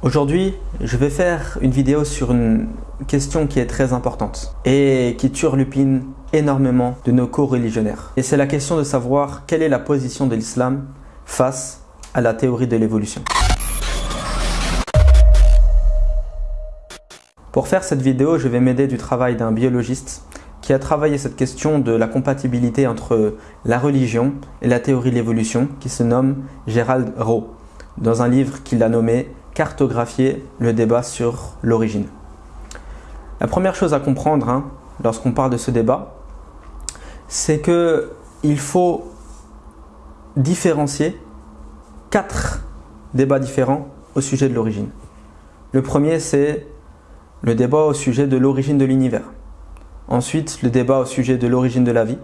Aujourd'hui, je vais faire une vidéo sur une question qui est très importante et qui turlupine énormément de nos co-religionnaires. Et c'est la question de savoir quelle est la position de l'islam face à la théorie de l'évolution. Pour faire cette vidéo, je vais m'aider du travail d'un biologiste qui a travaillé cette question de la compatibilité entre la religion et la théorie de l'évolution qui se nomme Gérald Rowe dans un livre qu'il a nommé cartographier le débat sur l'origine. La première chose à comprendre hein, lorsqu'on parle de ce débat, c'est qu'il faut différencier quatre débats différents au sujet de l'origine. Le premier, c'est le débat au sujet de l'origine de l'univers. Ensuite, le débat au sujet de l'origine de la vie,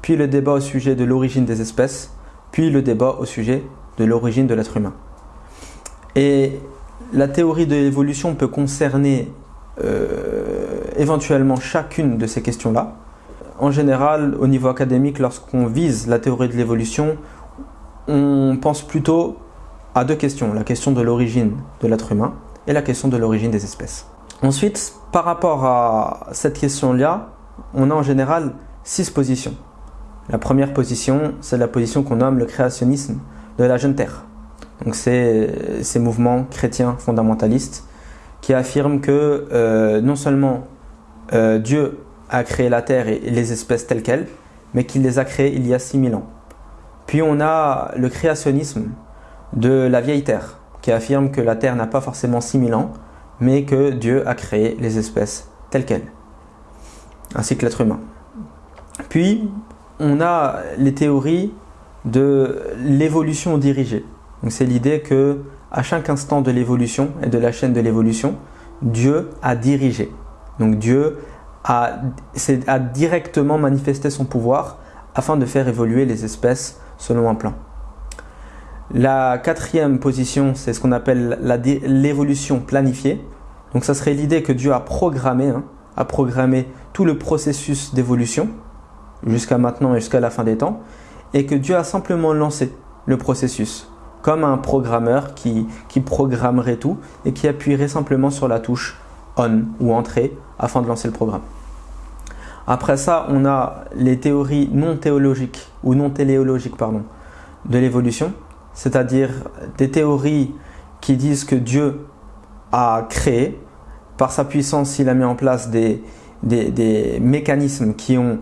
puis le débat au sujet de l'origine des espèces, puis le débat au sujet de l'origine de l'être humain. Et la théorie de l'évolution peut concerner euh, éventuellement chacune de ces questions-là. En général, au niveau académique, lorsqu'on vise la théorie de l'évolution, on pense plutôt à deux questions. La question de l'origine de l'être humain et la question de l'origine des espèces. Ensuite, par rapport à cette question-là, on a en général six positions. La première position, c'est la position qu'on nomme le créationnisme de la jeune Terre. Donc c'est ces mouvements chrétiens fondamentalistes qui affirment que euh, non seulement euh, Dieu a créé la terre et les espèces telles quelles, mais qu'il les a créées il y a 6000 ans. Puis on a le créationnisme de la vieille terre, qui affirme que la terre n'a pas forcément 6000 ans, mais que Dieu a créé les espèces telles quelles, ainsi que l'être humain. Puis on a les théories de l'évolution dirigée, c'est l'idée que à chaque instant de l'évolution et de la chaîne de l'évolution, Dieu a dirigé. Donc Dieu a, a directement manifesté son pouvoir afin de faire évoluer les espèces selon un plan. La quatrième position, c'est ce qu'on appelle l'évolution planifiée. Donc ça serait l'idée que Dieu a programmé, hein, a programmé tout le processus d'évolution jusqu'à maintenant et jusqu'à la fin des temps, et que Dieu a simplement lancé le processus comme un programmeur qui, programmerait tout et qui appuierait simplement sur la touche on ou entrée afin de lancer le programme. Après ça, on a les théories non théologiques ou non téléologiques pardon, de l'évolution, c'est-à-dire des théories qui disent que Dieu a créé, par sa puissance, il a mis en place des, des mécanismes qui ont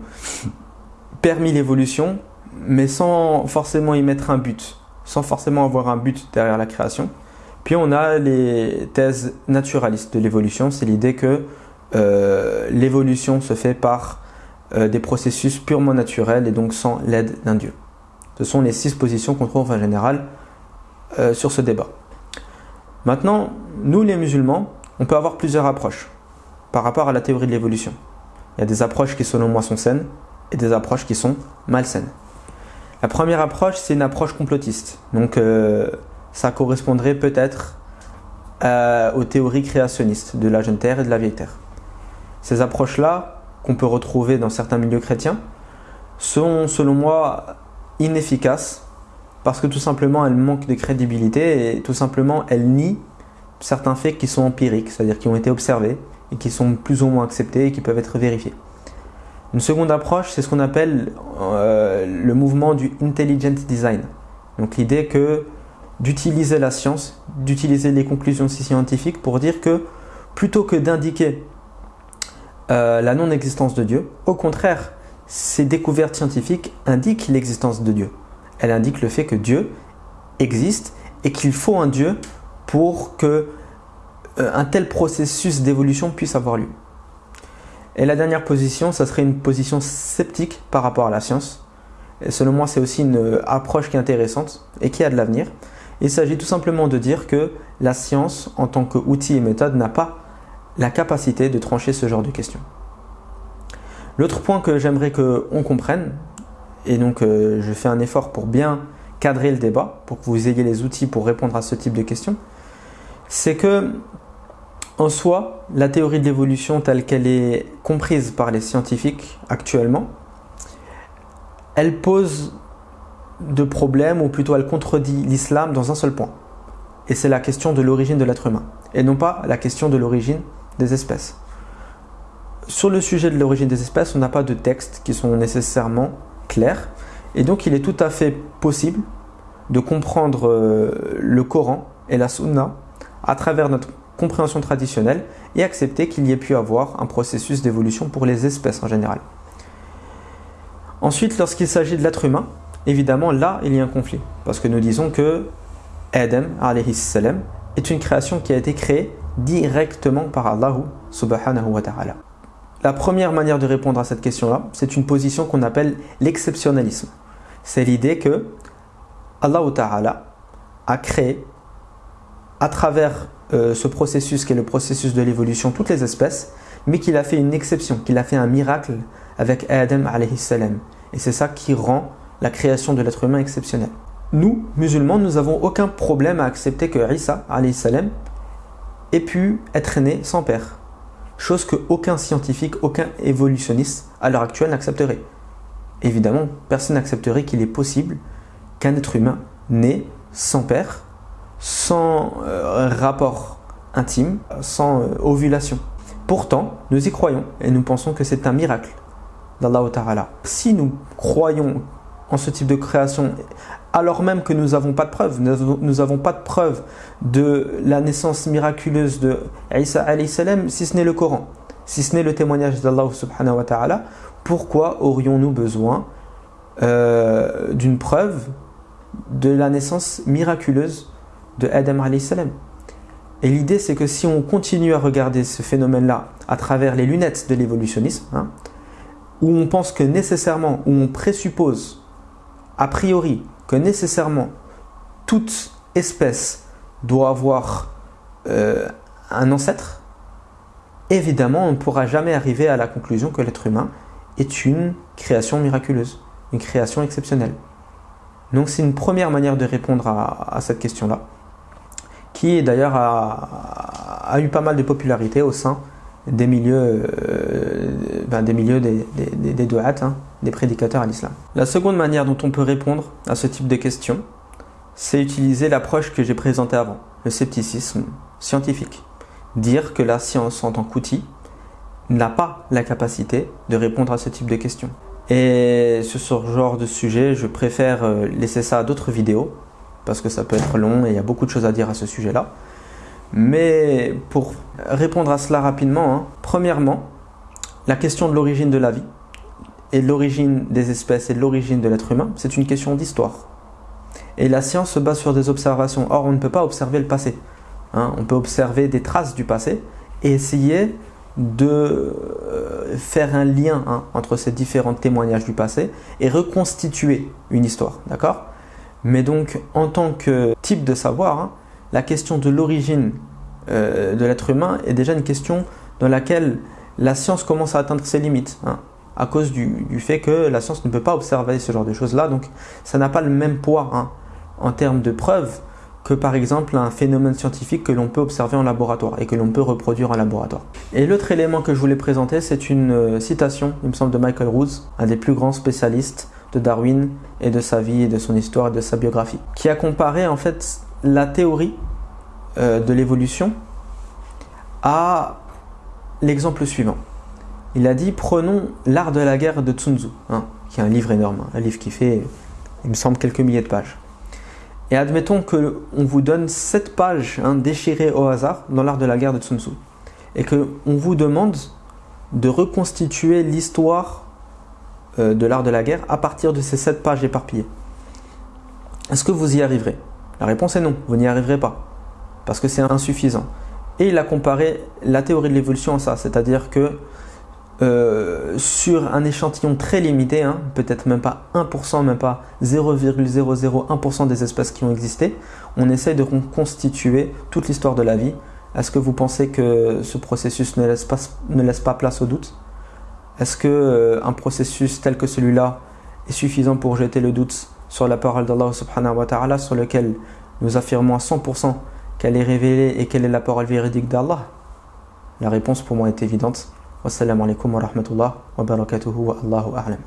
permis l'évolution, mais sans forcément y mettre un but sans forcément avoir un but derrière la création. Puis on a les thèses naturalistes de l'évolution, c'est l'idée que euh, l'évolution se fait par euh, des processus purement naturels et donc sans l'aide d'un dieu. Ce sont les six positions qu'on trouve en général euh, sur ce débat. Maintenant, nous les musulmans, on peut avoir plusieurs approches par rapport à la théorie de l'évolution. Il y a des approches qui selon moi sont saines et des approches qui sont malsaines. La première approche, c'est une approche complotiste. Donc, euh, ça correspondrait peut-être euh, aux théories créationnistes de la jeune Terre et de la vieille Terre. Ces approches-là, qu'on peut retrouver dans certains milieux chrétiens, sont selon moi inefficaces parce que tout simplement elles manquent de crédibilité et tout simplement elles nient certains faits qui sont empiriques, c'est-à-dire qui ont été observés et qui sont plus ou moins acceptés et qui peuvent être vérifiés. Une seconde approche, c'est ce qu'on appelle euh, le mouvement du intelligent design. Donc l'idée que d'utiliser la science, d'utiliser les conclusions scientifiques pour dire que plutôt que d'indiquer euh, la non-existence de Dieu, au contraire, ces découvertes scientifiques indiquent l'existence de Dieu. Elles indiquent le fait que Dieu existe et qu'il faut un Dieu pour que euh, un tel processus d'évolution puisse avoir lieu. Et la dernière position, ça serait une position sceptique par rapport à la science. Et selon moi, c'est aussi une approche qui est intéressante et qui a de l'avenir. Il s'agit tout simplement de dire que la science, en tant qu'outil et méthode, n'a pas la capacité de trancher ce genre de questions. L'autre point que j'aimerais qu'on comprenne, et donc euh, je fais un effort pour bien cadrer le débat, pour que vous ayez les outils pour répondre à ce type de questions, c'est que en soi, la théorie de l'évolution telle qu'elle est comprise par les scientifiques actuellement, elle pose de problèmes, ou plutôt elle contredit l'islam dans un seul point. et c'est la question de l'origine de l'être humain, et non pas la question de l'origine des espèces. Sur le sujet de l'origine des espèces, on n'a pas de textes qui sont nécessairement clairs, et donc il est tout à fait possible de comprendre euh, le Coran et la Sunna à travers notre compréhension traditionnelle et accepter qu'il y ait pu avoir un processus d'évolution pour les espèces en général. Ensuite, lorsqu'il s'agit de l'être humain, évidemment là il y a un conflit parce que nous disons que Adam salam, est une création qui a été créée directement par Allah subhanahu wa ta'ala. La première manière de répondre à cette question-là, c'est une position qu'on appelle l'exceptionnalisme. C'est l'idée que Allah ta'ala a créé à travers euh, ce processus qui est le processus de l'évolution toutes les espèces, mais qu'il a fait une exception, qu'il a fait un miracle avec Adam salam. Et c'est ça qui rend la création de l'être humain exceptionnelle. Nous, musulmans, nous n'avons aucun problème à accepter que Isa salam ait pu être né sans père. Chose que aucun scientifique, aucun évolutionniste à l'heure actuelle n'accepterait. Évidemment, personne n'accepterait qu'il est possible qu'un être humain né sans père, sans euh, rapport intime, sans euh, ovulation. Pourtant, nous y croyons et nous pensons que c'est un miracle d'Allah. Si nous croyons en ce type de création, alors même que nous n'avons pas de preuve, nous n'avons pas de preuve de la naissance miraculeuse de Isa salam, si ce n'est le Coran, si ce n'est le témoignage d'Allah subhanahu wa ta'ala, pourquoi aurions-nous besoin euh, d'une preuve de la naissance miraculeuse de Adam salam Et l'idée c'est que si on continue à regarder ce phénomène-là à travers les lunettes de l'évolutionnisme, hein, où on pense que nécessairement, où on présuppose a priori que nécessairement toute espèce doit avoir euh, un ancêtre, évidemment on ne pourra jamais arriver à la conclusion que l'être humain est une création miraculeuse, une création exceptionnelle. Donc c'est une première manière de répondre à, cette question-là, qui d'ailleurs a, a, eu pas mal de popularité au sein des milieux, euh, ben, des, milieux des, des, des hein, des prédicateurs à l'islam. La seconde manière dont on peut répondre à ce type de questions, c'est utiliser l'approche que j'ai présentée avant, le scepticisme scientifique. Dire que la science en tant qu'outil n'a pas la capacité de répondre à ce type de questions. Et sur ce genre de sujet, je préfère euh, laisser ça à d'autres vidéos, parce que ça peut être long et il y a beaucoup de choses à dire à ce sujet-là. Mais pour répondre à cela rapidement, hein, premièrement, la question de l'origine de la vie et l'origine des espèces et l'origine de l'être humain, c'est une question d'histoire. Et la science se base sur des observations. Or, on ne peut pas observer le passé. Hein. On peut observer des traces du passé et essayer de euh, faire un lien hein, entre ces différents témoignages du passé et reconstituer une histoire. D'accord? Mais donc, en tant que type de savoir, la question de l'origine euh, de l'être humain est déjà une question dans laquelle la science commence à atteindre ses limites, hein, à cause du, fait que la science ne peut pas observer ce genre de choses-là, donc ça n'a pas le même poids hein, en termes de preuves que par exemple un phénomène scientifique que l'on peut observer en laboratoire et que l'on peut reproduire en laboratoire. Et l'autre élément que je voulais présenter, c'est une euh, citation, il me semble, de Michael Rhodes, un des plus grands spécialistes de Darwin et de sa vie et de son histoire et de sa biographie, qui a comparé en fait la théorie euh, de l'évolution à l'exemple suivant. Il a dit prenons l'art de la guerre de Tsun Tzu, hein, qui est un livre énorme, hein, un livre qui fait, il me semble, quelques milliers de pages. Et admettons qu'on vous donne sept pages hein, déchirées au hasard dans l'art de la guerre de Tsun Tzu, et qu'on vous demande de reconstituer l'histoire de l'art de la guerre à partir de ces sept pages éparpillées. Est-ce que vous y arriverez? La réponse est non, vous n'y arriverez pas, parce que c'est insuffisant. Et il a comparé la théorie de l'évolution à ça, c'est-à-dire que euh, sur un échantillon très limité, hein, peut-être même pas 1%, même pas 0,001% des espèces qui ont existé, on essaye de reconstituer toute l'histoire de la vie. Est-ce que vous pensez que ce processus ne laisse pas, ne laisse pas place au doute? Est-ce que euh, un processus tel que celui-là est suffisant pour jeter le doute sur la parole d'Allah subhanahu wa ta'ala sur lequel nous affirmons à 100% qu'elle est révélée et quelle est la parole véridique d'Allah? La réponse pour moi est évidente. Wassalamu alaikum wa Allahu a'lam.